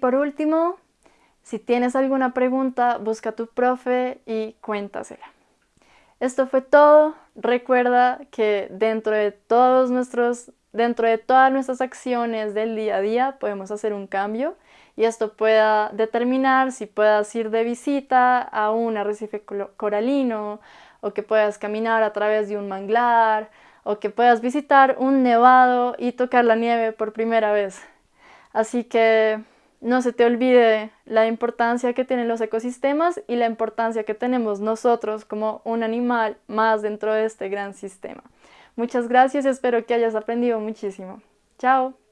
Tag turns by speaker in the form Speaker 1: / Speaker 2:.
Speaker 1: por último, si tienes alguna pregunta, busca a tu profe y cuéntasela. Esto fue todo. Recuerda que dentro de todos nuestros dentro de todas nuestras acciones del día a día podemos hacer un cambio y esto pueda determinar si puedas ir de visita a un arrecife coralino o que puedas caminar a través de un manglar o que puedas visitar un nevado y tocar la nieve por primera vez. Así que no se te olvide la importancia que tienen los ecosistemas y la importancia que tenemos nosotros como un animal más dentro de este gran sistema. Muchas gracias, espero que hayas aprendido muchísimo. Chao.